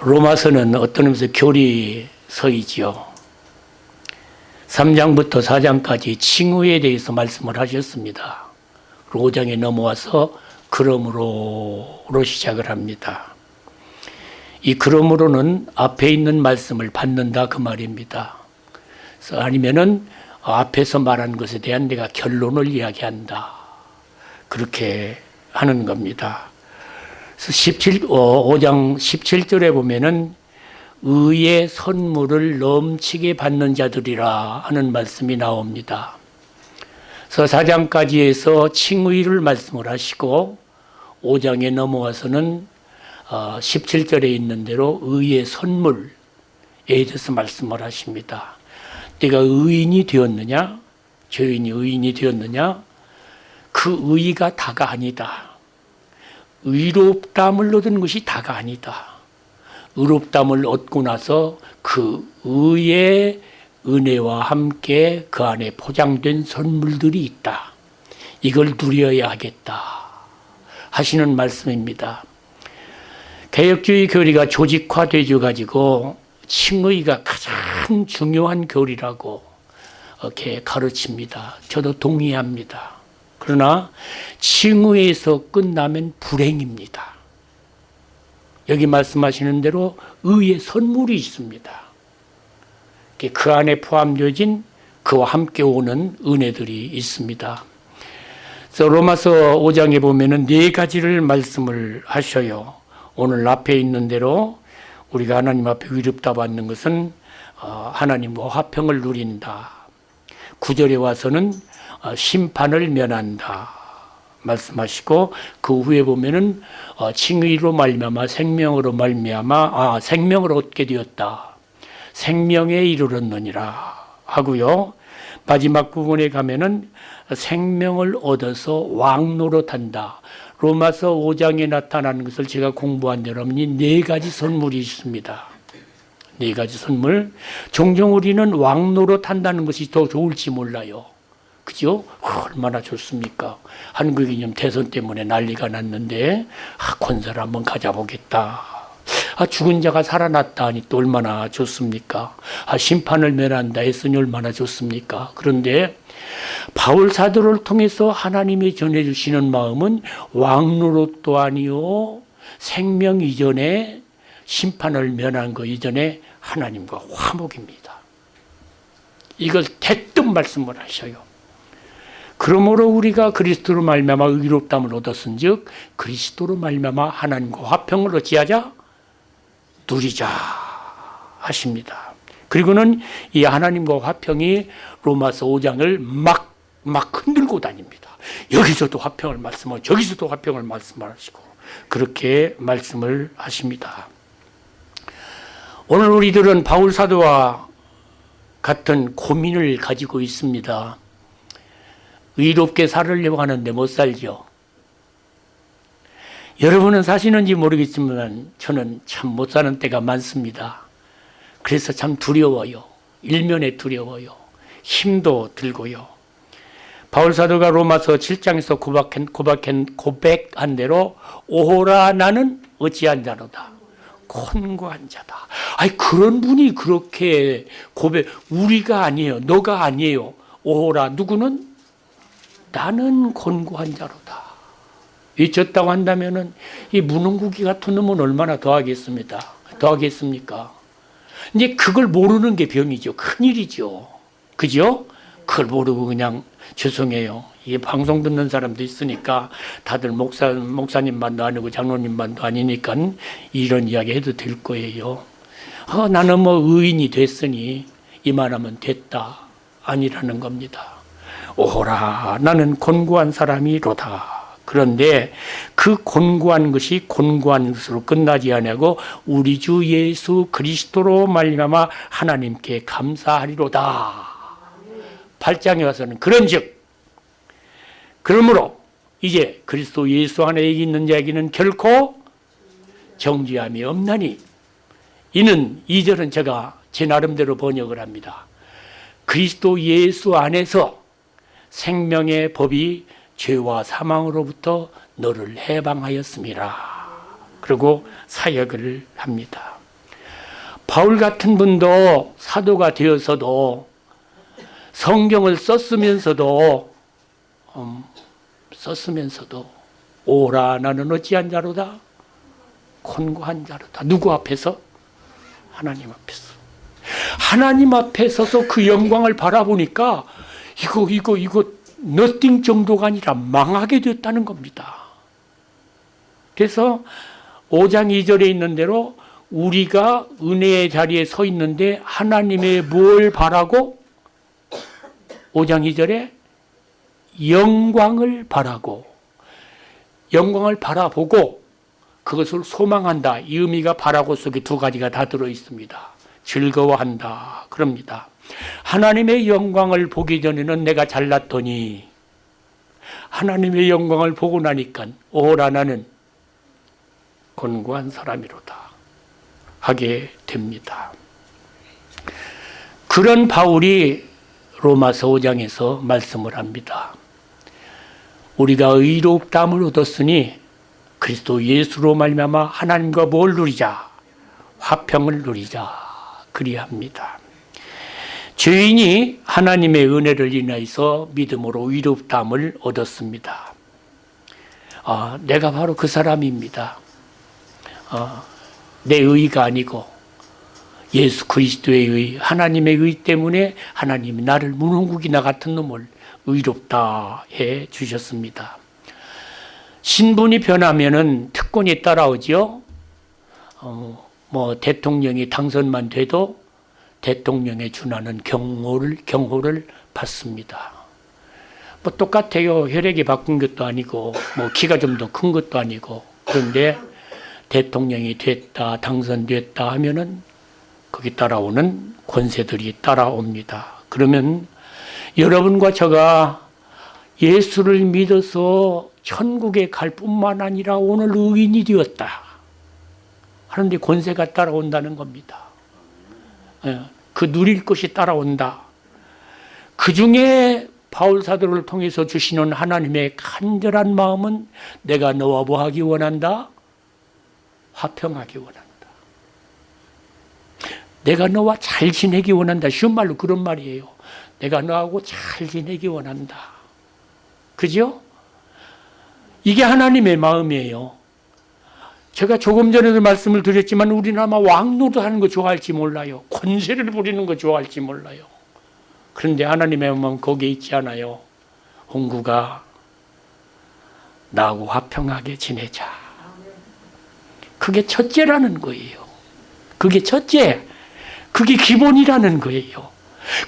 로마서는 어떤 의미에서 교리서이지요. 3장부터 4장까지 칭후에 대해서 말씀을 하셨습니다. 5장에 넘어와서 그러므로로 시작을 합니다. 이 그러므로는 앞에 있는 말씀을 받는다 그 말입니다. 아니면은 앞에서 말한 것에 대한 내가 결론을 이야기한다. 그렇게 하는 겁니다. 그래서 17, 5장 17절에 보면은 의의 선물을 넘치게 받는 자들이라 하는 말씀이 나옵니다. 그래서 4장까지 해서 칭의를 말씀을 하시고 5장에 넘어와서는 17절에 있는 대로 의의 선물에 대해서 말씀을 하십니다. 내가 의인이 되었느냐? 죄인이 의인이 되었느냐? 그 의가 다가 아니다. 의롭담을 얻은 것이 다가 아니다. 의롭담을 얻고 나서 그 의의 은혜와 함께 그 안에 포장된 선물들이 있다. 이걸 누려야 하겠다. 하시는 말씀입니다. 개혁주의 교리가 조직화되어 가지고 칭의가 가장 중요한 교리라고 이렇게 가르칩니다. 저도 동의합니다. 그러나 칭의에서 끝나면 불행입니다. 여기 말씀하시는 대로 의의 선물이 있습니다. 그 안에 포함되어진 그와 함께 오는 은혜들이 있습니다. 그래서 로마서 5장에 보면 은 네 가지를 말씀을 하셔요. 오늘 앞에 있는 대로 우리가 하나님 앞에 위롭다 받는 것은 어, 하나님과 화평을 누린다. 구절에 와서는 어, 심판을 면한다. 말씀하시고 그 후에 보면은 어, 칭의로 말미암아 생명으로 말미암아 아 생명을 얻게 되었다. 생명에 이르렀느니라 하고요. 마지막 부분에 가면은 생명을 얻어서 왕노릇한다. 로마서 5장에 나타나는 것을 제가 공부한 대로 네 가지 선물이 있습니다. 네 가지 선물. 종종 우리는 왕노릇 한다는 것이 더 좋을지 몰라요. 그죠? 얼마나 좋습니까? 한국이 지 대선 때문에 난리가 났는데, 아, 콘서트 한번 가져보겠다. 아, 죽은 자가 살아났다 하니 또 얼마나 좋습니까? 아, 심판을 면한다 했으니 얼마나 좋습니까? 그런데 바울 사도를 통해서 하나님이 전해주시는 마음은 왕노릇도 아니요, 생명 이전에 심판을 면한 거 이전에 하나님과 화목입니다. 이걸 대뜸 말씀을 하셔요. 그러므로 우리가 그리스도로 말미암아 의롭담을 얻었은즉 그리스도로 말미암아 하나님과 화평을 어찌하자 누리자 하십니다. 그리고는 이 하나님과 화평이 로마서 5장을 막, 막 흔들고 다닙니다. 여기서도 화평을 말씀하고 저기서도 화평을 말씀하시고 그렇게 말씀을 하십니다. 오늘 우리들은 바울 사도와 같은 고민을 가지고 있습니다. 의롭게 살으려고 하는데 못 살죠. 여러분은 사시는지 모르겠지만 저는 참 못 사는 때가 많습니다. 그래서 참 두려워요. 일면에 두려워요. 힘도 들고요. 바울 사도가 로마서 7장에서 고백한, 고백한, 고백한 대로 오호라 나는 어찌한 자로다. 곤고한 자다. 아니 그런 분이 그렇게 고백 우리가 아니에요. 너가 아니에요. 오호라 누구는 나는 곤고한 자로다. 잊혔다고 한다면 은 이 무능구기 같은 놈은 얼마나 더하겠습니다. 더하겠습니까? 이제 그걸 모르는 게 병이죠. 큰일이죠. 그죠? 그걸 모르고 그냥 죄송해요. 이 방송 듣는 사람도 있으니까 다들 목사, 목사님만도 아니고 장로님만도 아니니까 이런 이야기 해도 될 거예요. 어, 나는 뭐 의인이 됐으니 이만하면 됐다. 아니라는 겁니다. 오호라 나는 곤고한 사람이로다. 그런데 그 곤고한 것이 곤고한 것으로 끝나지 아니하고 우리 주 예수 그리스도로 말미암아 하나님께 감사하리로다. 8장에 와서는 그런즉 그러므로 이제 그리스도 예수 안에 있는 자에게는 결코 정죄함이 없나니 이는 2절은 제가 제 나름대로 번역을 합니다. 그리스도 예수 안에서 생명의 법이 죄와 사망으로부터 너를 해방하였습니다. 그리고 사역을 합니다. 바울 같은 분도 사도가 되어서도 성경을 썼으면서도 음, 썼으면서도 오라 나는 어찌한 자로다 곤고한 자로다 누구 앞에서 하나님 앞에서 하나님 앞에 서서 그 영광을 바라보니까 이거 이거 이거 너띵 정도가 아니라 망하게 됐다는 겁니다. 그래서 5장 2절에 있는 대로 우리가 은혜의 자리에 서 있는데 하나님의 뭘 바라고 5장 2절에 영광을 바라고 영광을 바라보고 그것을 소망한다. 이 의미가 바라고 속에 두 가지가 다 들어 있습니다. 즐거워한다. 그럽니다. 하나님의 영광을 보기 전에는 내가 잘났더니 하나님의 영광을 보고 나니까 오라 나는 곤고한 사람이로다 하게 됩니다. 그런 바울이 로마서 5장에서 말씀을 합니다. 우리가 의롭다함을 얻었으니 그리스도 예수로 말미암아 하나님과 뭘 누리자 화평을 누리자 그리합니다. 죄인이 하나님의 은혜를 인하여서 믿음으로 의롭다함을 얻었습니다. 아, 내가 바로 그 사람입니다. 아, 내 의가 아니고 예수 그리스도의 의, 하나님의 의 때문에 하나님이 나를 문홍국이나 같은 놈을 의롭다 해 주셨습니다. 신분이 변하면은 특권이 따라오지요. 어, 뭐 대통령이 당선만 돼도 대통령에 준하는 경호를 경호를 받습니다. 뭐 똑같아요. 혈액이 바꾼 것도 아니고 뭐 키가 좀 더 큰 것도 아니고 그런데 대통령이 됐다 당선됐다 하면은 거기 따라오는 권세들이 따라옵니다. 그러면 여러분과 제가 예수를 믿어서 천국에 갈 뿐만 아니라 오늘 의인이 되었다. 하는데 권세가 따라온다는 겁니다. 예, 그 누릴 것이 따라온다. 그 중에 바울 사도를 통해서 주시는 하나님의 간절한 마음은 내가 너와 뭐 하기 원한다? 화평하기 원한다. 내가 너와 잘 지내기 원한다. 쉬운 말로 그런 말이에요. 내가 너하고 잘 지내기 원한다. 그죠? 이게 하나님의 마음이에요. 제가 조금 전에도 말씀을 드렸지만 우리는 아마 왕노릇 하는 거 좋아할지 몰라요. 권세를 부리는 거 좋아할지 몰라요. 그런데 하나님의 마음은 거기에 있지 않아요. 홍구가 나하고 화평하게 지내자. 그게 첫째라는 거예요. 그게 첫째. 그게 기본이라는 거예요.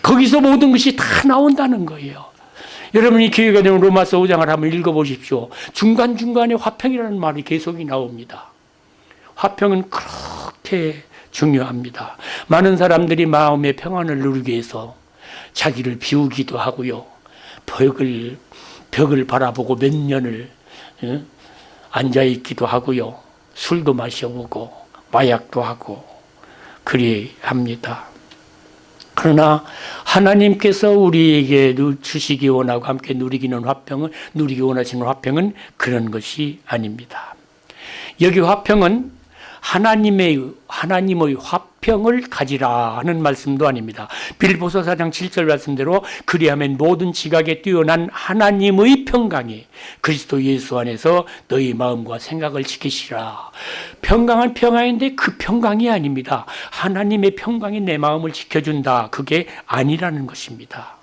거기서 모든 것이 다 나온다는 거예요. 여러분이 기회가 되면 로마서 5장을 한번 읽어보십시오. 중간중간에 화평이라는 말이 계속이 나옵니다. 화평은 그렇게 중요합니다. 많은 사람들이 마음의 평안을 누리기 위해서 자기를 비우기도 하고요. 벽을, 벽을 바라보고 몇 년을 예? 앉아 있기도 하고요. 술도 마셔보고 마약도 하고 그리 합니다. 그러나 하나님께서 우리에게 주시기 원하고 함께 누리기는 화평은 누리기 원하시는 화평은 그런 것이 아닙니다. 여기 화평은 하나님의 하나님의 화평을 가지라 하는 말씀도 아닙니다. 빌보서 4장 7절 말씀대로 그리하면 모든 지각에 뛰어난 하나님의 평강이 그리스도 예수 안에서 너희 마음과 생각을 지키시라. 평강은 평강인데 그 평강이 아닙니다. 하나님의 평강이 내 마음을 지켜준다. 그게 아니라는 것입니다.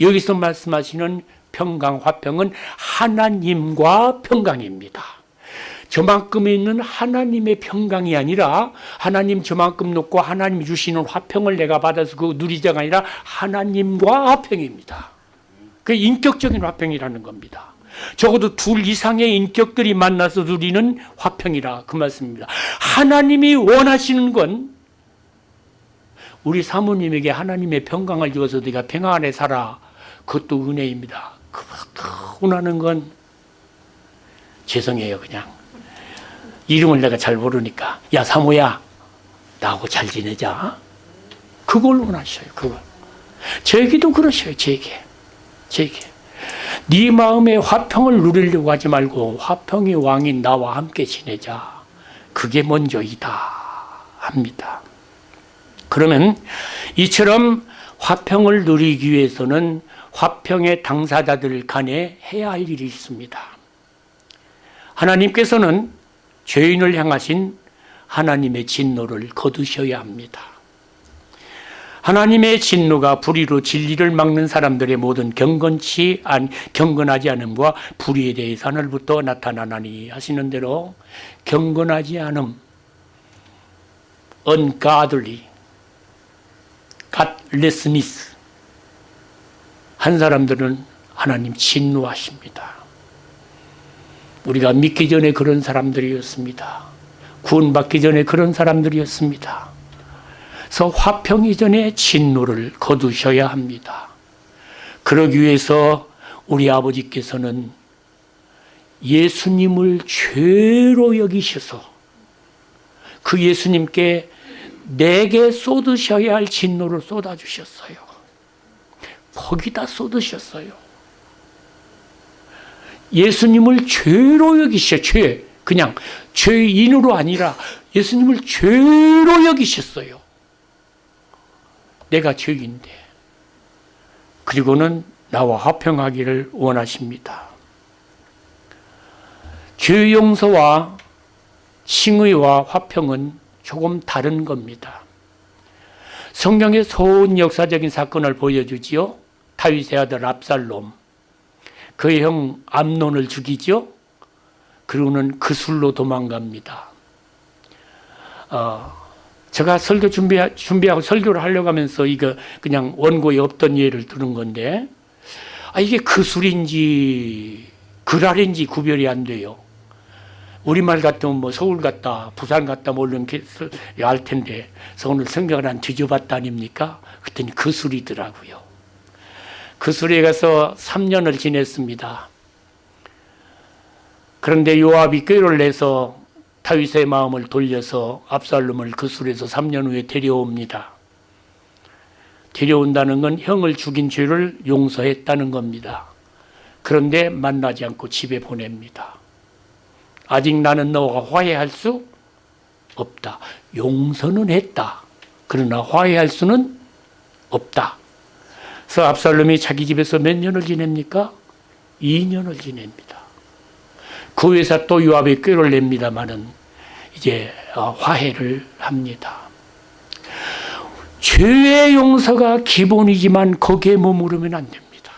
여기서 말씀하시는 평강 화평은 하나님과 평강입니다. 저만큼 있는 하나님의 평강이 아니라 하나님 저만큼 놓고 하나님 주시는 화평을 내가 받아서 그 누리자가 아니라 하나님과 화평입니다. 그 인격적인 화평이라는 겁니다. 적어도 둘 이상의 인격들이 만나서 누리는 화평이라 그 말씀입니다. 하나님이 원하시는 건 우리 사모님에게 하나님의 평강을 주어서 네가 평안 안에 살아. 그것도 은혜입니다. 그 원하는 건 죄송해요 그냥. 이름을 내가 잘 모르니까 야 사모야 나하고 잘 지내자. 그걸 원하셔요 그걸. 제게도 그러셔요 제게. 제게. 네 마음에 화평을 누리려고 하지 말고 화평의 왕인 나와 함께 지내자. 그게 먼저이다 합니다. 그러면 이처럼 화평을 누리기 위해서는 화평의 당사자들 간에 해야 할 일이 있습니다. 하나님께서는 죄인을 향하신 하나님의 진노를 거두셔야 합니다. 하나님의 진노가 불의로 진리를 막는 사람들의 모든 경건치 안 경건하지 않음과 불의에 대해서 하늘부터 나타나나니 하시는 대로 경건하지 않음 ungodly godlessness 한 사람들은 하나님 진노하십니다. 우리가 믿기 전에 그런 사람들이었습니다. 구원받기 전에 그런 사람들이었습니다. 그래서 화평 이전에 진노를 거두셔야 합니다. 그러기 위해서 우리 아버지께서는 예수님을 죄로 여기셔서 그 예수님께 내게 쏟으셔야 할 진노를 쏟아주셨어요. 거기다 쏟으셨어요. 예수님을 죄로 여기셔, 죄. 그냥 죄인으로 아니라 예수님을 죄로 여기셨어요. 내가 죄인데. 그리고는 나와 화평하기를 원하십니다. 죄 용서와 칭의와 화평은 조금 다른 겁니다. 성경의 소은 역사적인 사건을 보여주지요. 다윗의 아들 압살롬. 그의 형 암논을 죽이죠. 그리고는 그 술로 도망갑니다. 어, 제가 설교 준비, 준비하고 설교를 하려고 하면서 이거 그냥 원고에 없던 예를 들은 건데, 아, 이게 그 술인지, 그랄인지 구별이 안 돼요. 우리말 같으면 뭐 서울 갔다, 부산 갔다, 뭐 이런 알 텐데, 그래서 오늘 성경을 한 뒤져봤다 아닙니까? 그랬더니 그 술이더라고요. 그 술에 가서 3년을 지냈습니다. 그런데 요압이 꾀를 내서 다윗의 마음을 돌려서 압살롬을 그 술에서 3년 후에 데려옵니다. 데려온다는 건 형을 죽인 죄를 용서했다는 겁니다. 그런데 만나지 않고 집에 보냅니다. 아직 나는 너와 화해할 수 없다. 용서는 했다. 그러나 화해할 수는 없다. 그래서 압살롬이 자기 집에서 몇 년을 지냅니까? 2년을 지냅니다. 그 회사 또 요압의 꾀를 냅니다마는 이제 어, 화해를 합니다. 죄의 용서가 기본이지만 거기에 머무르면 안 됩니다.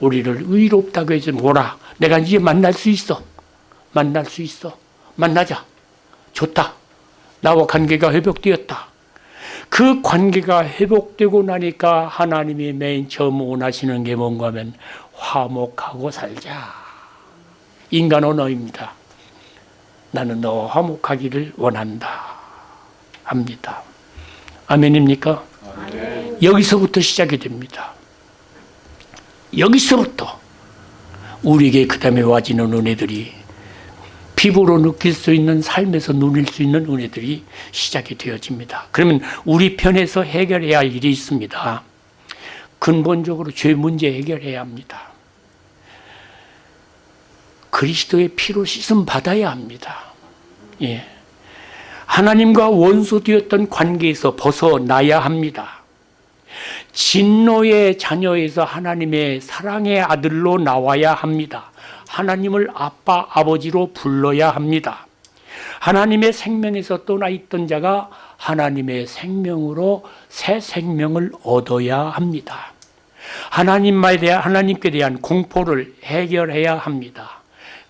우리를 의롭다고 해서 뭐라 내가 이제 만날 수 있어. 만날 수 있어. 만나자. 좋다. 나와 관계가 회복되었다. 그 관계가 회복되고 나니까 하나님이 맨 처음 원하시는 게 뭔가 하면 화목하고 살자. 인간 언어입니다. 나는 너와 화목하기를 원한다. 합니다. 아멘입니까? 아멘. 여기서부터 시작이 됩니다. 여기서부터 우리에게 그 다음에 와지는 은혜들이 피부로 느낄 수 있는 삶에서 누릴 수 있는 은혜들이 시작이 되어집니다. 그러면 우리 편에서 해결해야 할 일이 있습니다. 근본적으로 죄 문제 해결해야 합니다. 그리스도의 피로 씻음 받아야 합니다. 예. 하나님과 원수 되었던 관계에서 벗어나야 합니다. 진노의 자녀에서 하나님의 사랑의 아들로 나와야 합니다. 하나님을 아빠, 아버지로 불러야 합니다. 하나님의 생명에서 떠나 있던 자가 하나님의 생명으로 새 생명을 얻어야 합니다. 하나님에 대한, 하나님께 대한 공포를 해결해야 합니다.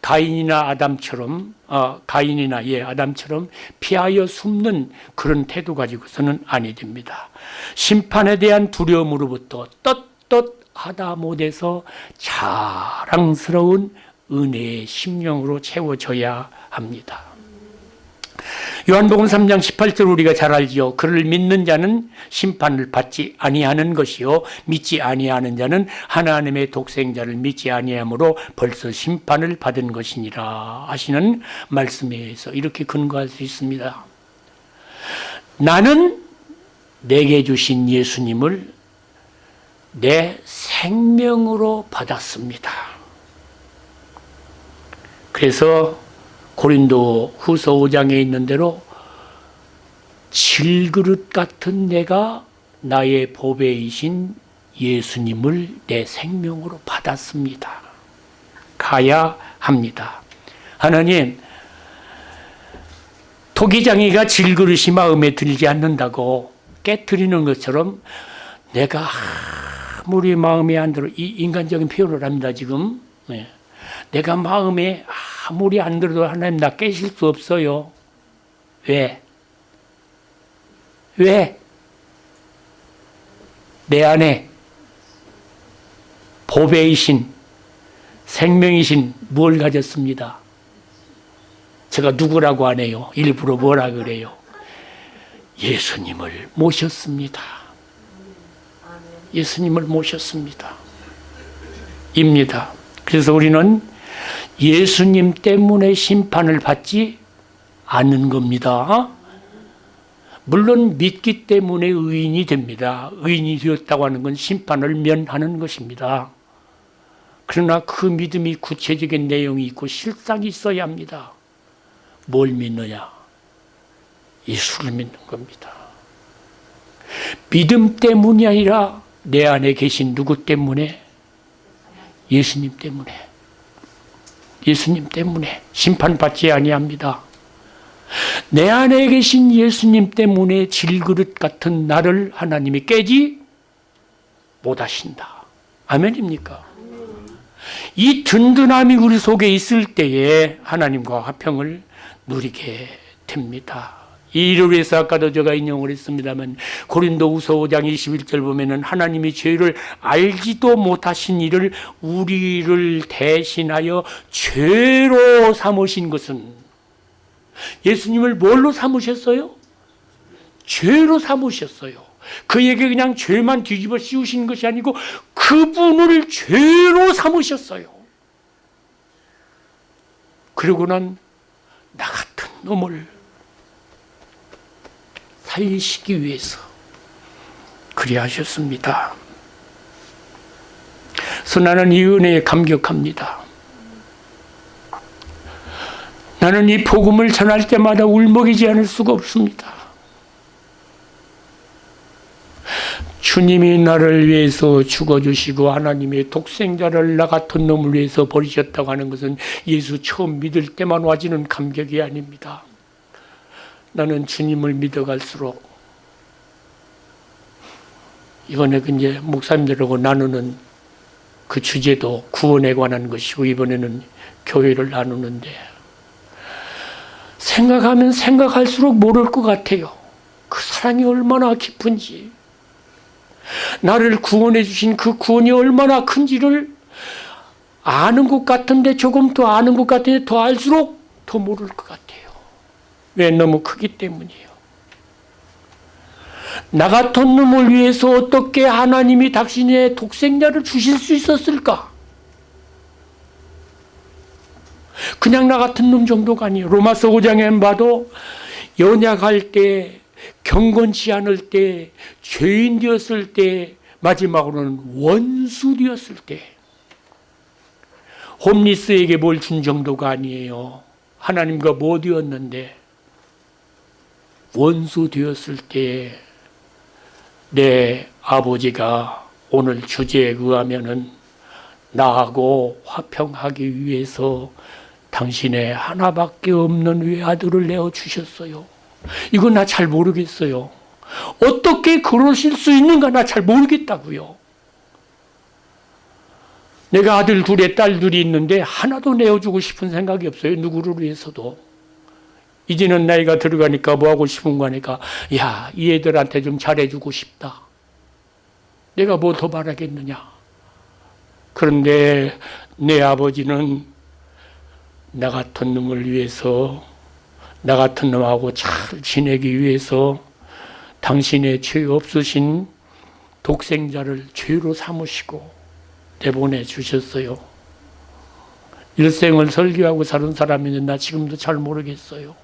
가인이나 아담처럼 어, 가인이나 예 아담처럼 피하여 숨는 그런 태도 가지고서는 아니 됩니다. 심판에 대한 두려움으로부터 떳떳하다 못해서 자랑스러운 은혜의 심령으로 채워져야 합니다. 요한복음 3장 18절 우리가 잘 알지요. 그를 믿는 자는 심판을 받지 아니하는 것이요 믿지 아니하는 자는 하나님의 독생자를 믿지 아니하므로 벌써 심판을 받은 것이니라 하시는 말씀에 의해서 이렇게 근거할 수 있습니다. 나는 내게 주신 예수님을 내 생명으로 받았습니다. 그래서 고린도 후서 5장에 있는 대로 질그릇 같은 내가 나의 보배이신 예수님을 내 생명으로 받았습니다. 가야 합니다. 하나님, 토기장이가 질그릇이 마음에 들지 않는다고 깨뜨리는 것처럼 내가 아무리 마음에 안 들어 이 인간적인 표현을 합니다 지금 네. 내가 마음에 아무리 안 들어도 하나님 나 깨실 수 없어요 왜? 왜? 내 안에 보배이신 생명이신 뭘 가졌습니다 제가 누구라고 안 해요 일부러 뭐라 그래요 예수님을 모셨습니다 예수님을 모셨습니다. 입니다. 그래서 우리는 예수님 때문에 심판을 받지 않는 겁니다. 물론 믿기 때문에 의인이 됩니다. 의인이 되었다고 하는 건 심판을 면하는 것입니다. 그러나 그 믿음이 구체적인 내용이 있고 실상이 있어야 합니다. 뭘 믿느냐? 예수를 믿는 겁니다. 믿음 때문이 아니라 내 안에 계신 누구 때문에? 예수님 때문에. 예수님 때문에 심판받지 아니합니다. 내 안에 계신 예수님 때문에 질그릇 같은 나를 하나님이 깨지 못하신다. 아멘입니까? 이 든든함이 우리 속에 있을 때에 하나님과 화평을 누리게 됩니다. 이 일을 위해서 아까도 제가 인용을 했습니다만 고린도 우서 5장 21절 보면은 하나님이 죄를 알지도 못하신 일을 우리를 대신하여 죄로 삼으신 것은 예수님을 뭘로 삼으셨어요? 죄로 삼으셨어요. 그에게 그냥 죄만 뒤집어 씌우신 것이 아니고 그분을 죄로 삼으셨어요. 그리고는 나 같은 놈을 살리시기 위해서 그리하셨습니다. 그래서 나는 이 은혜에 감격합니다. 나는 이 복음을 전할 때마다 울먹이지 않을 수가 없습니다. 주님이 나를 위해서 죽어주시고 하나님의 독생자를 나 같은 놈을 위해서 버리셨다고 하는 것은 예수 처음 믿을 때만 와지는 감격이 아닙니다. 나는 주님을 믿어갈수록 이번에 그 이제 목사님들하고 나누는 그 주제도 구원에 관한 것이고 이번에는 교회를 나누는데 생각하면 생각할수록 모를 것 같아요. 그 사랑이 얼마나 깊은지 나를 구원해 주신 그 구원이 얼마나 큰지를 아는 것 같은데 조금 더 아는 것 같은데 더 알수록 더 모를 것 같아요. 왜 너무 크기 때문이에요. 나 같은 놈을 위해서 어떻게 하나님이 당신의 독생자를 주실 수 있었을까? 그냥 나 같은 놈 정도가 아니에요. 로마서 5장에 봐도 연약할 때, 경건치 않을 때, 죄인 되었을 때, 마지막으로는 원수 되었을 때, 홈리스에게 뭘 준 정도가 아니에요. 하나님과 뭐 되었는데, 원수 되었을 때내 아버지가 오늘 주제에 의하면은 나하고 화평하기 위해서 당신의 하나밖에 없는 외아들을 내어 주셨어요. 이건 나 잘 모르겠어요. 어떻게 그러실 수 있는가 나 잘 모르겠다고요. 내가 아들 둘에 딸 둘이 있는데 하나도 내어주고 싶은 생각이 없어요. 누구를 위해서도. 이제는 나이가 들어가니까 뭐 하고 싶은 거니까 야, 이 애들한테 좀 잘해주고 싶다. 내가 뭐 더 바라겠느냐. 그런데 내 아버지는 나 같은 놈을 위해서 나 같은 놈하고 잘 지내기 위해서 당신의 죄 없으신 독생자를 죄로 삼으시고 내보내 주셨어요. 일생을 설교하고 사는 사람인데 나 지금도 잘 모르겠어요.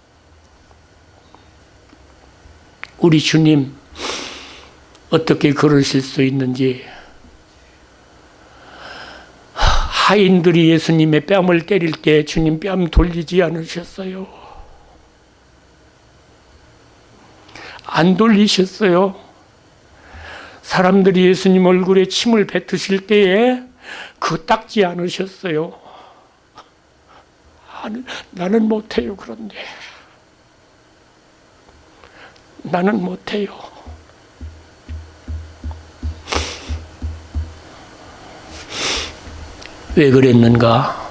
우리 주님 어떻게 그러실 수 있는지 하인들이 예수님의 뺨을 때릴 때 주님 뺨 돌리지 않으셨어요. 안 돌리셨어요. 사람들이 예수님 얼굴에 침을 뱉으실 때에 그 닦지 않으셨어요. 나는 못해요, 그런데. 나는 못해요. 왜 그랬는가?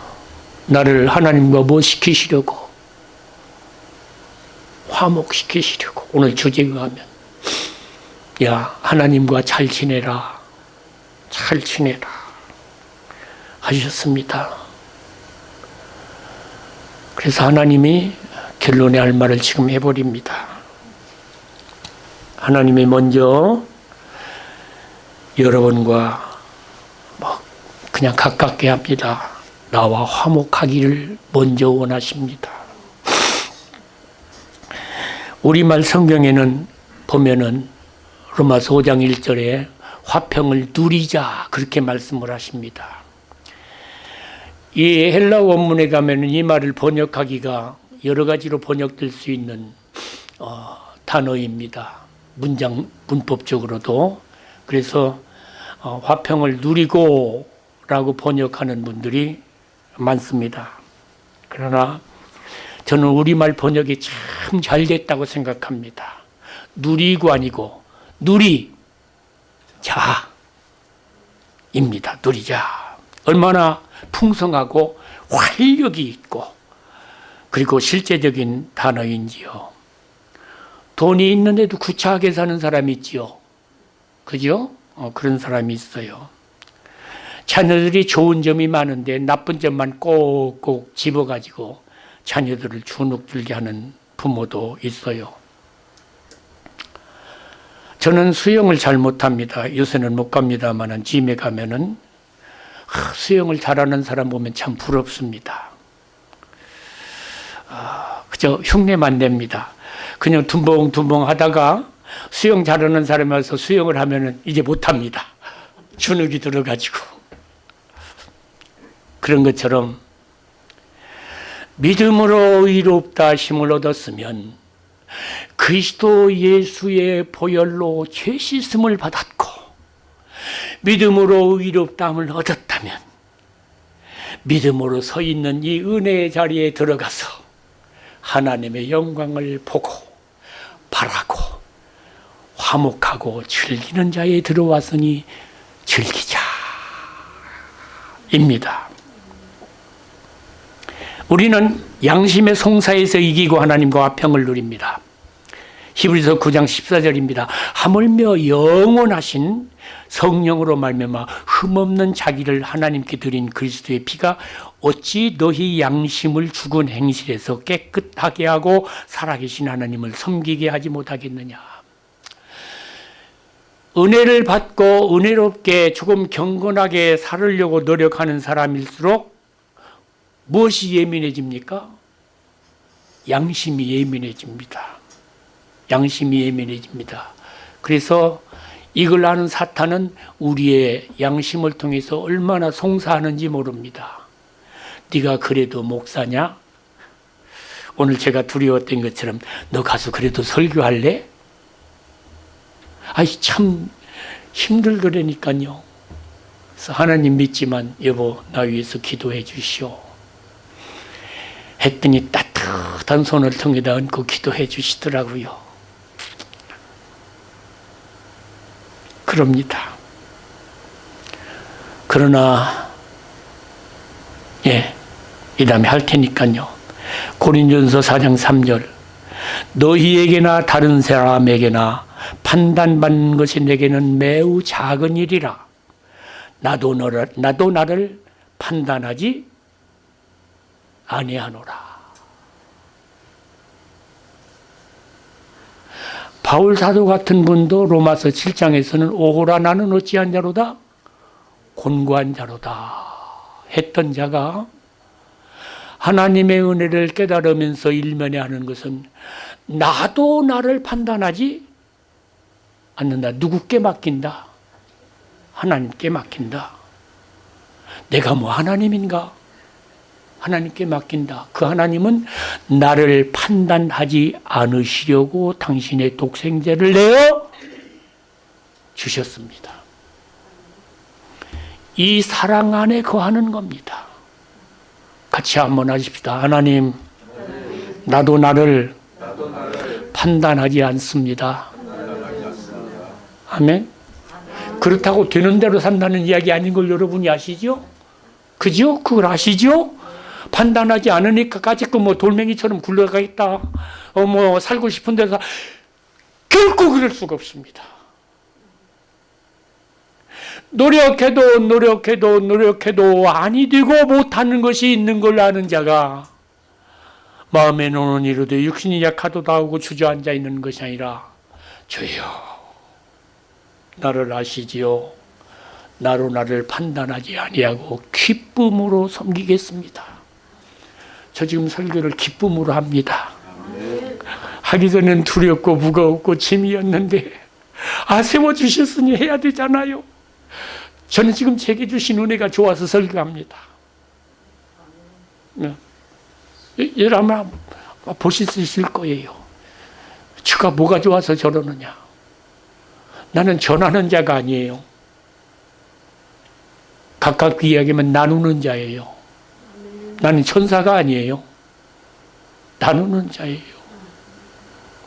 나를 하나님과 뭐 시키시려고? 화목시키시려고. 오늘 주제가 하면. 야, 하나님과 잘 지내라. 잘 지내라. 하셨습니다. 그래서 하나님이 결론의 할 말을 지금 해버립니다. 하나님이 먼저 여러분과 뭐 그냥 가깝게 합니다. 나와 화목하기를 먼저 원하십니다. 우리말 성경에는 보면은 로마서 5장 1절에 화평을 누리자 그렇게 말씀을 하십니다. 이 헬라 원문에 가면은 이 말을 번역하기가 여러 가지로 번역될 수 있는 어, 단어입니다. 문장 문법적으로도 그래서 어, 화평을 누리고 라고 번역하는 분들이 많습니다. 그러나 저는 우리말 번역이 참 잘 됐다고 생각합니다. 누리고 아니고 누리 자입니다. 누리자. 얼마나 풍성하고 활력이 있고 그리고 실제적인 단어인지요. 돈이 있는데도 구차하게 사는 사람이 있지요. 그죠? 어, 그런 사람이 있어요. 자녀들이 좋은 점이 많은데 나쁜 점만 꼭꼭 집어가지고 자녀들을 주눅들게 하는 부모도 있어요. 저는 수영을 잘 못합니다. 요새는 못 갑니다만은 짐에 가면 은 수영을 잘하는 사람 보면 참 부럽습니다. 아, 그저 흉내만 냅니다. 그냥 둔벙둔벙 하다가 수영 잘하는 사람이 와서 수영을 하면은 이제 못합니다. 주눅이 들어가지고. 그런 것처럼 믿음으로 의롭다 힘을 얻었으면 그리스도 예수의 보혈로 죄 씻음을 받았고 믿음으로 의롭다함을 얻었다면 믿음으로 서 있는 이 은혜의 자리에 들어가서 하나님의 영광을 보고 바라고 화목하고 즐기는 자에 들어왔으니 즐기자 입니다. 우리는 양심의 송사에서 이기고 하나님과 화평을 누립니다. 히브리서 9장 14절입니다. 하물며 영원하신 성령으로 말미암아 흠없는 자기를 하나님께 드린 그리스도의 피가 어찌 너희 양심을 죽은 행실에서 깨끗하게 하고 살아계신 하나님을 섬기게 하지 못하겠느냐. 은혜를 받고 은혜롭게 조금 경건하게 살으려고 노력하는 사람일수록 무엇이 예민해집니까? 양심이 예민해집니다. 양심이 예민해집니다. 그래서 이걸 아는 사탄은 우리의 양심을 통해서 얼마나 송사하는지 모릅니다. 네가 그래도 목사냐? 오늘 제가 두려웠던 것처럼 너 가서 그래도 설교할래? 아이 참 힘들더라니까요. 그래서 하나님 믿지만 여보 나 위해서 기도해 주시오. 했더니 따뜻한 손을 통에다 얹고 기도해 주시더라고요. 그럽니다. 그러나 예, 이 다음에 할 테니까요. 고린전서 4장 3절 너희에게나 다른 사람에게나 판단받는 것이 내게는 매우 작은 일이라 나도 너를 나도 나를 판단하지 아니하노라. 바울 사도 같은 분도 로마서 7장에서는 오호라 나는 어찌한 자로다 곤고한 자로다 했던 자가 하나님의 은혜를 깨달으면서 일면에 하는 것은 나도 나를 판단하지 않는다. 누구께 맡긴다? 하나님께 맡긴다. 내가 뭐 하나님인가? 하나님께 맡긴다. 그 하나님은 나를 판단하지 않으시려고 당신의 독생자를 내어 주셨습니다. 이 사랑 안에 거하는 겁니다. 같이 한번 하십시다. 하나님, 나도 나를 판단하지 않습니다. 아멘. 그렇다고 되는 대로 산다는 이야기 아닌 걸 여러분이 아시죠? 그죠? 그걸 아시죠? 판단하지 않으니까 까짓거 뭐 돌멩이처럼 굴러가겠다. 어, 뭐 살고 싶은 데서 결코 그럴 수가 없습니다. 노력해도 노력해도 노력해도 아니 되고 못하는 것이 있는 걸 아는 자가 마음에 노는 이로도 육신이 약하도다 하고 주저앉아 있는 것이 아니라 주여. 나를 아시지요? 나로 나를 판단하지 아니하고 기쁨으로 섬기겠습니다. 저 지금 설교를 기쁨으로 합니다. 하기 전엔 두렵고 무거웠고 짐이었는데 아 세워주셨으니 해야 되잖아요 저는 지금 제게 주신 은혜가 좋아서 설교합니다. 네. 여러분 아마 보실 수 있을 거예요. 주가 뭐가 좋아서 저러느냐. 나는 전하는 자가 아니에요. 가깝게 이야기하면 나누는 자예요. 나는 천사가 아니에요. 나누는 자예요.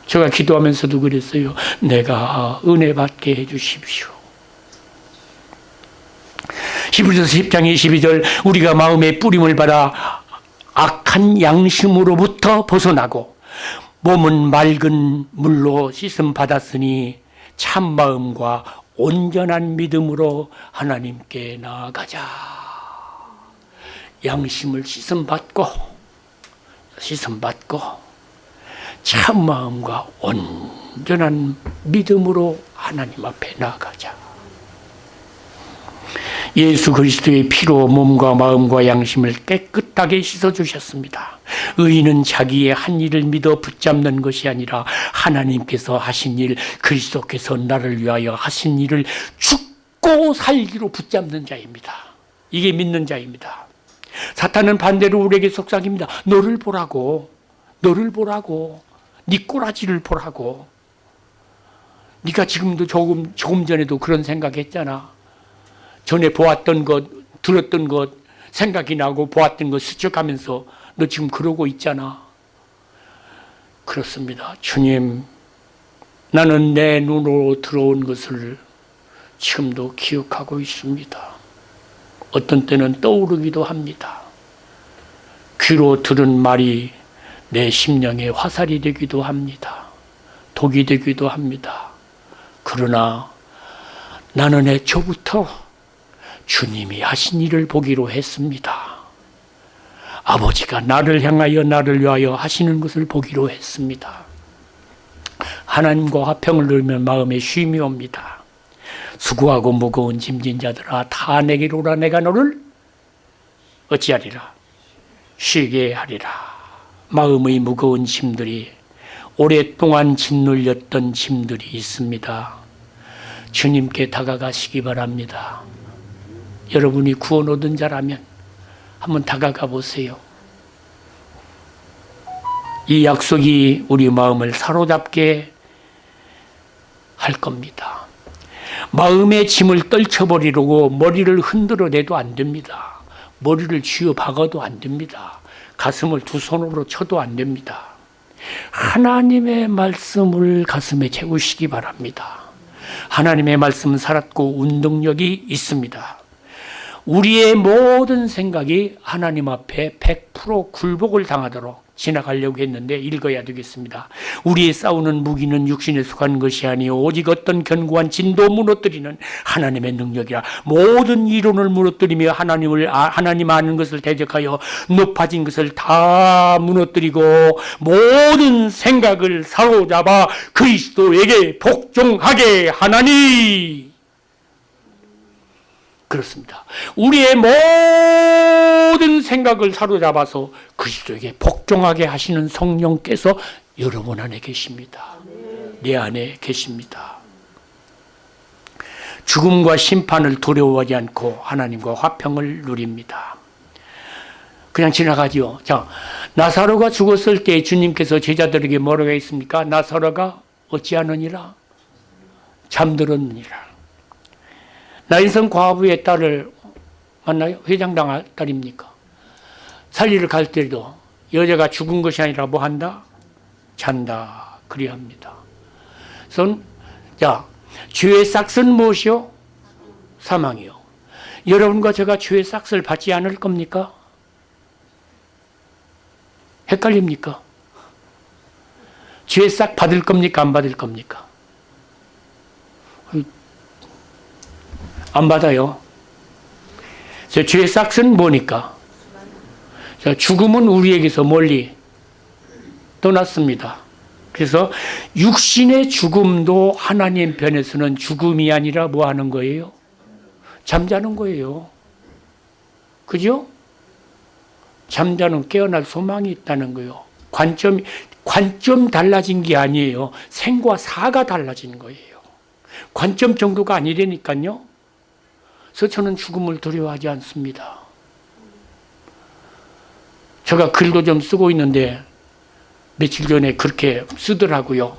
제가 기도하면서도 그랬어요. 내가 은혜 받게 해주십시오. 히브리서 10장 22절 우리가 마음의 뿌림을 받아 악한 양심으로부터 벗어나고 몸은 맑은 물로 씻음 받았으니 참 마음과 온전한 믿음으로 하나님께 나아가자. 양심을 씻음 받고 씻음 받고 참 마음과 온전한 믿음으로 하나님 앞에 나아가자. 예수 그리스도의 피로 몸과 마음과 양심을 깨끗하게 씻어 주셨습니다. 의인은 자기의 한 일을 믿어 붙잡는 것이 아니라 하나님께서 하신 일, 그리스도께서 나를 위하여 하신 일을 죽고 살기로 붙잡는 자입니다. 이게 믿는 자입니다. 사탄은 반대로 우리에게 속삭입니다. 너를 보라고, 너를 보라고, 네 꼬라지를 보라고. 네가 지금도 조금 조금 전에도 그런 생각했잖아. 전에 보았던 것, 들었던 것, 생각이 나고 보았던 것 스쳐가면서 너 지금 그러고 있잖아. 그렇습니다. 주님, 나는 내 눈으로 들어온 것을 지금도 기억하고 있습니다. 어떤 때는 떠오르기도 합니다. 귀로 들은 말이 내 심령에 화살이 되기도 합니다. 독이 되기도 합니다. 그러나 나는 애초부터 주님이 하신 일을 보기로 했습니다. 아버지가 나를 향하여 나를 위하여 하시는 것을 보기로 했습니다. 하나님과 화평을 누리면 마음에 쉼이 옵니다. 수고하고 무거운 짐진 자들아 다 내게로 오라 내가 너를 어찌하리라 쉬게 하리라 마음의 무거운 짐들이 오랫동안 짓눌렸던 짐들이 있습니다. 주님께 다가가시기 바랍니다. 여러분이 구원 얻은 자라면 한번 다가가 보세요. 이 약속이 우리 마음을 사로잡게 할 겁니다. 마음의 짐을 떨쳐버리려고 머리를 흔들어 내도 안 됩니다. 머리를 쥐어 박아도 안 됩니다. 가슴을 두 손으로 쳐도 안 됩니다. 하나님의 말씀을 가슴에 채우시기 바랍니다. 하나님의 말씀은 살았고 운동력이 있습니다. 우리의 모든 생각이 하나님 앞에 100% 굴복을 당하도록 지나가려고 했는데 읽어야 되겠습니다. 우리의 싸우는 무기는 육신에 속한 것이 아니요 오직 어떤 견고한 진도 무너뜨리는 하나님의 능력이라 모든 이론을 무너뜨리며 하나님을 아, 하나님 아는 것을 대적하여 높아진 것을 다 무너뜨리고 모든 생각을 사로잡아 그리스도에게 복종하게 하나니 그렇습니다. 우리의 모든 생각을 사로잡아서 그리스도에게 복종하게 하시는 성령께서 여러분 안에 계십니다. 내 안에 계십니다. 죽음과 심판을 두려워하지 않고 하나님과 화평을 누립니다. 그냥 지나가지요. 자, 나사로가 죽었을 때 주님께서 제자들에게 뭐라고 했습니까? 나사로가 어찌하느니라? 잠들었느니라. 나인성 과부의 딸을 만나요? 회장당 딸입니까? 살리를 갈 때도 여자가 죽은 것이 아니라 뭐 한다? 잔다. 그리합니다. 손, 자, 죄의 싹은 무엇이요? 사망이요. 여러분과 제가 죄의 싹을 받지 않을 겁니까? 헷갈립니까? 죄의 싹 받을 겁니까? 안 받을 겁니까? 안 받아요. 저 죄의 싹은 뭐니까? 자, 죽음은 우리에게서 멀리 떠났습니다. 그래서 육신의 죽음도 하나님 편에서는 죽음이 아니라 뭐 하는 거예요? 잠자는 거예요. 그죠? 잠자는 깨어날 소망이 있다는 거예요. 관점, 관점 달라진 게 아니에요. 생과 사가 달라진 거예요. 관점 정도가 아니라니까요. 그래서 저는 죽음을 두려워하지 않습니다. 제가 글도 좀 쓰고 있는데 며칠 전에 그렇게 쓰더라고요.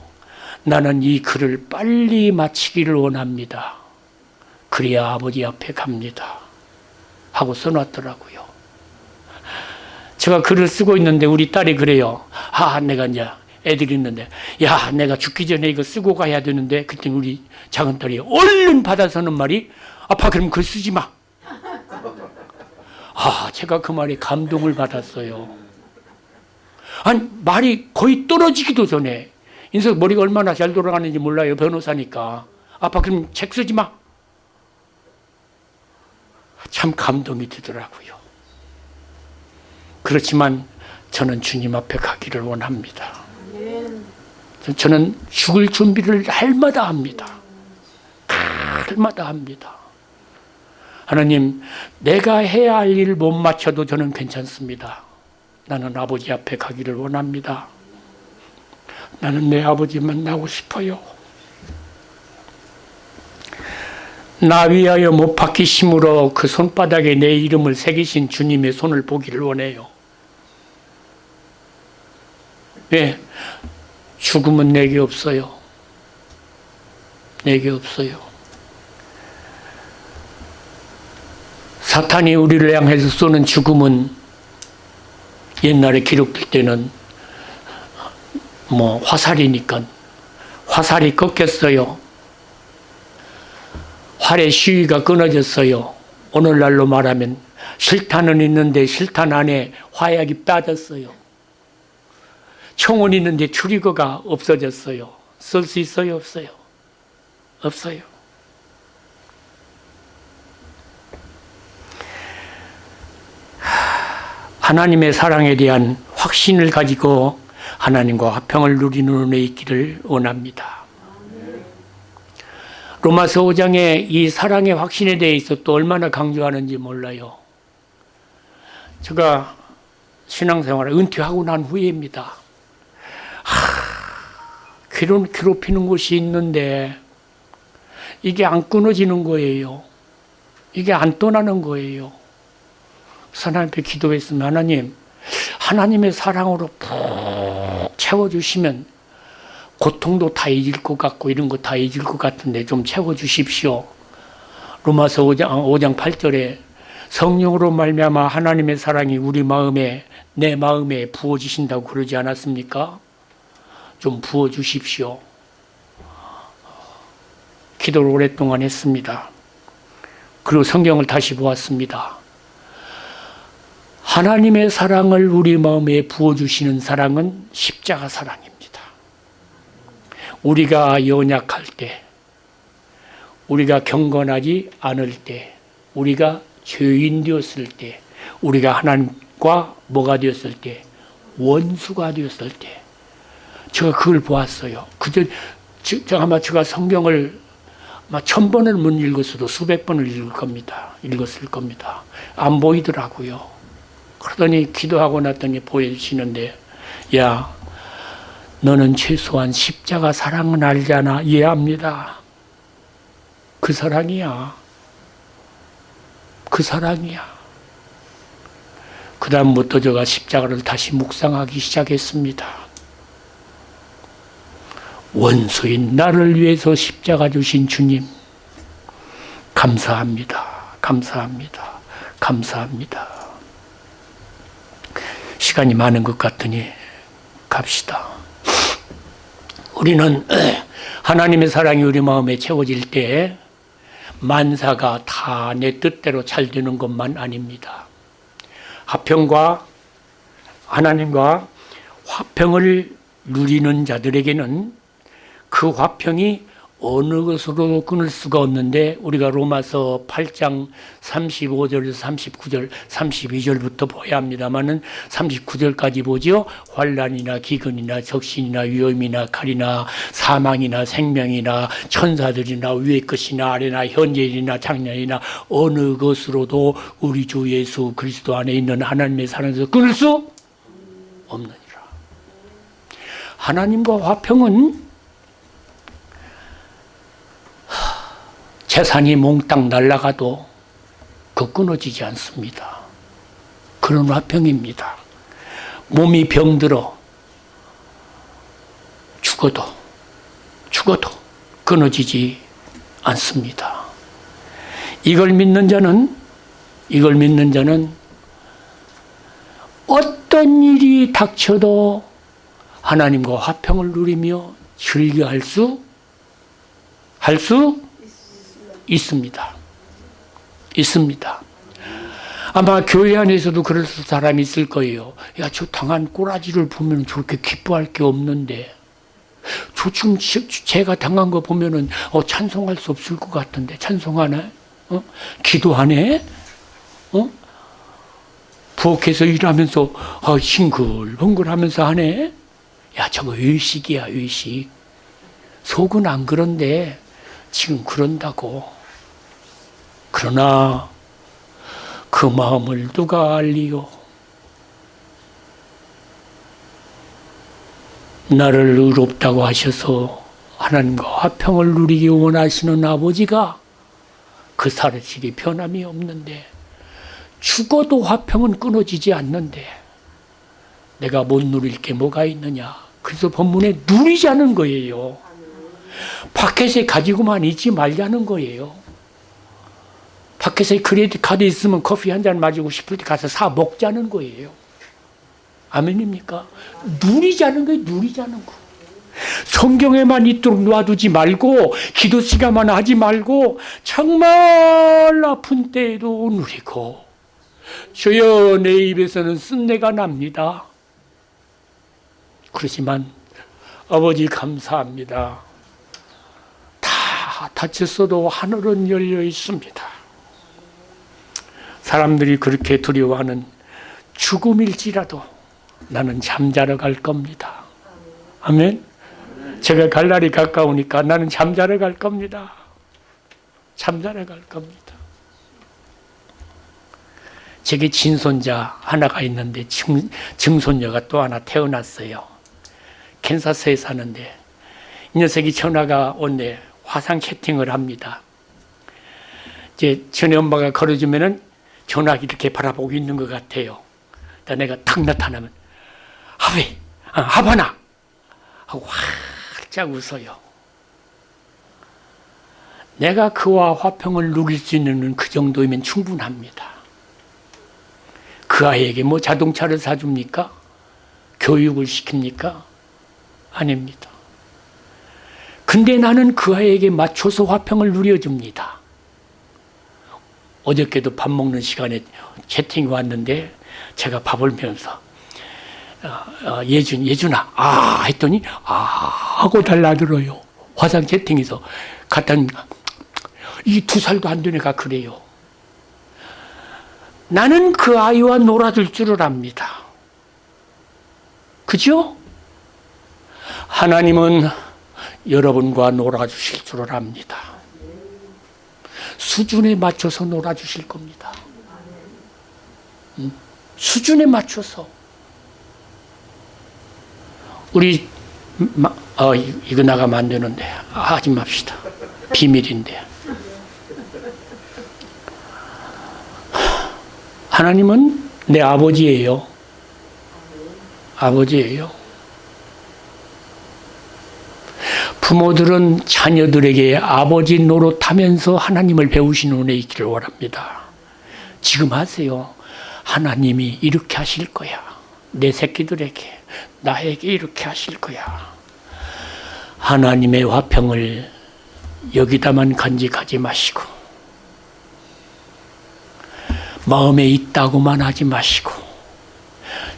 나는 이 글을 빨리 마치기를 원합니다. 그래야 아버지 앞에 갑니다. 하고 써놨더라고요. 제가 글을 쓰고 있는데 우리 딸이 그래요. 아, 내가 이제 애들이 있는데, 야, 내가 죽기 전에 이거 쓰고 가야 되는데, 그때 우리 작은 딸이 얼른 받아서는 말이, 아빠, 그럼 글 쓰지 마. 아, 제가 그 말에 감동을 받았어요. 아니, 말이 거의 떨어지기도 전에, 인석 머리가 얼마나 잘 돌아가는지 몰라요, 변호사니까. 아빠, 그럼 책 쓰지 마. 참 감동이 되더라고요. 그렇지만 저는 주님 앞에 가기를 원합니다. 저는 죽을 준비를 날마다 합니다. 날마다 합니다. 하나님, 내가 해야 할 일못 맞춰도 저는 괜찮습니다. 나는 아버지 앞에 가기를 원합니다. 나는 내 아버지 만나고 싶어요. 나 위하여 못 박히심으로 그 손바닥에 내 이름을 새기신 주님의 손을 보기를 원해요. 왜? 죽음은 내게 없어요. 내게 없어요. 사탄이 우리를 향해서 쏘는 죽음은 옛날에 기록될 때는 뭐 화살이니까 화살이 꺾였어요. 활의 시위가 끊어졌어요. 오늘날로 말하면 실탄은 있는데 실탄 안에 화약이 빠졌어요. 총은 있는데 추리거가 없어졌어요. 쓸 수 있어요? 없어요? 없어요. 하나님의 사랑에 대한 확신을 가지고 하나님과 화평을 누리는 은혜 있기를 원합니다. 로마서 5장에 이 사랑의 확신에 대해서 또 얼마나 강조하는지 몰라요. 제가 신앙생활을 은퇴하고 난 후에입니다. 괴롭, 괴롭히는 것이 있는데 이게 안 끊어지는 거예요. 이게 안 떠나는 거예요. 하나님께 기도했으면 하나님, 하나님의 사랑으로 푹 채워주시면 고통도 다 잊을 것 같고 이런 거다 잊을 것 같은데 좀 채워주십시오. 로마서 5장, 5장 8절에 성령으로 말미암아 하나님의 사랑이 우리 마음에 내 마음에 부어지신다고 그러지 않았습니까? 좀 부어주십시오. 기도를 오랫동안 했습니다. 그리고 성경을 다시 보았습니다. 하나님의 사랑을 우리 마음에 부어주시는 사랑은 십자가 사랑입니다. 우리가 연약할 때, 우리가 경건하지 않을 때, 우리가 죄인 되었을 때, 우리가 하나님과 뭐가 되었을 때, 원수가 되었을 때, 제가 그걸 보았어요. 그저, 저, 아마 제가 성경을 아마 천 번을 못 읽었어도 수백 번을 읽을 겁니다. 읽었을 겁니다. 안 보이더라고요. 그러더니 기도하고 났더니 보여주시는데, 야, 너는 최소한 십자가 사랑은 알잖아. 이해합니다. 그 사랑이야. 그 사랑이야. 그 다음부터 제가 십자가를 다시 묵상하기 시작했습니다. 원수인 나를 위해서 십자가 주신 주님, 감사합니다. 감사합니다. 감사합니다. 시간이 많은 것 같으니 갑시다. 우리는 하나님의 사랑이 우리 마음에 채워질 때 만사가 다 내 뜻대로 잘 되는 것만 아닙니다. 화평과 하나님과 화평을 누리는 자들에게는 그 화평이 어느 것으로도 끊을 수가 없는데 우리가 로마서 8장 35절에서 39절, 32절부터 봐야 합니다만은 39절까지 보지요. 환란이나 기근이나 적신이나 위험이나 칼이나 사망이나 생명이나 천사들이나 위의 것이나 아래나 현재이나 작년이나 어느 것으로도 우리 주 예수 그리스도 안에 있는 하나님의 사랑에서 끊을 수 없느니라. 하나님과 화평은 재산이 몽땅 날아가도 그 끊어지지 않습니다. 그런 화평입니다. 몸이 병들어 죽어도 죽어도 끊어지지 않습니다. 이걸 믿는 자는 이걸 믿는 자는 어떤 일이 닥쳐도 하나님과 화평을 누리며 즐겨할 수, 할 수 있습니다. 있습니다. 아마 교회 안에서도 그럴 사람이 있을 거예요. 야, 저 당한 꼬라지를 보면 저렇게 기뻐할 게 없는데, 저 지금 제가 당한 거 보면은 어, 찬송할 수 없을 것 같은데, 찬송하네? 어? 기도하네? 어? 부엌에서 일하면서 어, 싱글벙글 하면서 하네? 야, 저거 의식이야, 의식. 속은 안 그런데 지금 그런다고. 그러나 그 마음을 누가 알리요? 나를 의롭다고 하셔서 하나님과 화평을 누리기 원하시는 아버지가 그 사실이 변함이 없는데 죽어도 화평은 끊어지지 않는데 내가 못 누릴 게 뭐가 있느냐? 그래서 본문에 누리자는 거예요. 밖에서 가지고만 있지 말자는 거예요. 밖에서 크레딧 카드 있으면 커피 한 잔 마시고 싶을 때 가서 사 먹자는 거예요. 아멘입니까? 누리자는 거예요, 누리자는 거. 성경에만 있도록 놔두지 말고, 기도 시간만 하지 말고, 정말 아픈 때에도 누리고, 주여 내 입에서는 쓴내가 납니다. 그렇지만, 아버지 감사합니다. 다 다쳤어도 하늘은 열려 있습니다. 사람들이 그렇게 두려워하는 죽음일지라도 나는 잠자러 갈 겁니다. 아멘. 제가 갈 날이 가까우니까 나는 잠자러 갈 겁니다. 잠자러 갈 겁니다. 제게 친손자 하나가 있는데 증, 증손녀가 또 하나 태어났어요. 캔사스에 사는데 이 녀석이 전화가 온데 화상 채팅을 합니다. 이제 전에 엄마가 걸어주면은 전화기 이렇게 바라보고 있는 것 같아요. 내가 탁 나타나면 하베, 아, 하바나 하고 활짝 웃어요. 내가 그와 화평을 누릴 수 있는 그 정도이면 충분합니다. 그 아이에게 뭐 자동차를 사줍니까? 교육을 시킵니까? 아닙니다. 근데 나는 그 아이에게 맞춰서 화평을 누려줍니다. 어저께도 밥 먹는 시간에 채팅이 왔는데 제가 밥을 먹으면서 어, 어, 예준, 예준아, 아 했더니 아 하고 달라들어요. 화상 채팅에서 갔더니 이두 살도 안 된 애가 그래요. 나는 그 아이와 놀아줄 줄을 압니다. 그죠? 하나님은 여러분과 놀아주실 줄을 압니다. 수준에 맞춰서 놀아주실 겁니다. 음, 수준에 맞춰서. 우리, 어, 이거 나가면 안 되는데. 하지 맙시다. 비밀인데. 하나님은 내 아버지예요. 아버지예요. 부모들은 자녀들에게 아버지 노릇하면서 하나님을 배우시는 은혜 있기를 원합니다. 지금 하세요. 하나님이 이렇게 하실 거야. 내 새끼들에게, 나에게 이렇게 하실 거야. 하나님의 화평을 여기다만 간직하지 마시고, 마음에 있다고만 하지 마시고,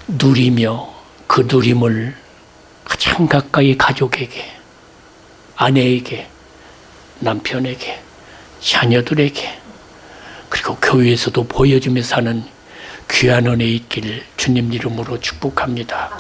누리며 그 누림을 가장 가까이 가족에게, 아내에게, 남편에게, 자녀들에게, 그리고 교회에서도 보여주며 사는 귀한 은혜 있기를 주님 이름으로 축복합니다.